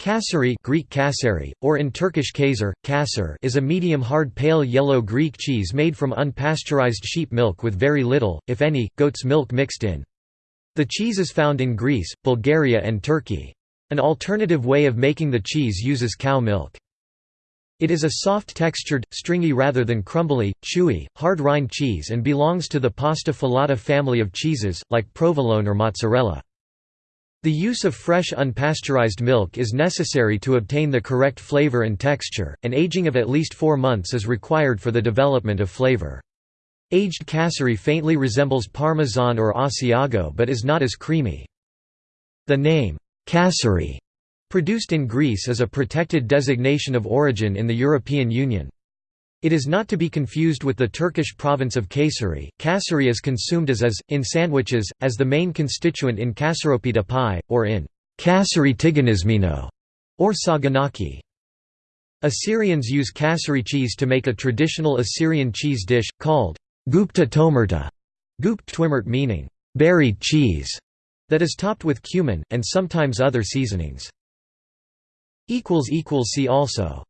Kasseri Greek kasseri, or in Turkish kaser, kasser is a medium-hard pale yellow Greek cheese made from unpasteurized sheep milk with very little, if any, goat's milk mixed in. The cheese is found in Greece, Bulgaria and Turkey. An alternative way of making the cheese uses cow milk. It is a soft-textured, stringy rather than crumbly, chewy, hard rind cheese and belongs to the pasta filata family of cheeses, like provolone or mozzarella. The use of fresh unpasteurized milk is necessary to obtain the correct flavor and texture, and aging of at least four months is required for the development of flavor. Aged kasseri faintly resembles Parmesan or Asiago but is not as creamy. The name, kasseri, produced in Greece is a protected designation of origin in the European Union. It is not to be confused with the Turkish province of Kayseri. Kasseri is consumed as is, in sandwiches, as the main constituent in kasaropita pie, or in kasseri tiganizmino, or saganaki. Assyrians use kasseri cheese to make a traditional Assyrian cheese dish, called gupta tomerta, gupt twimert meaning buried cheese, that is topped with cumin, and sometimes other seasonings. See also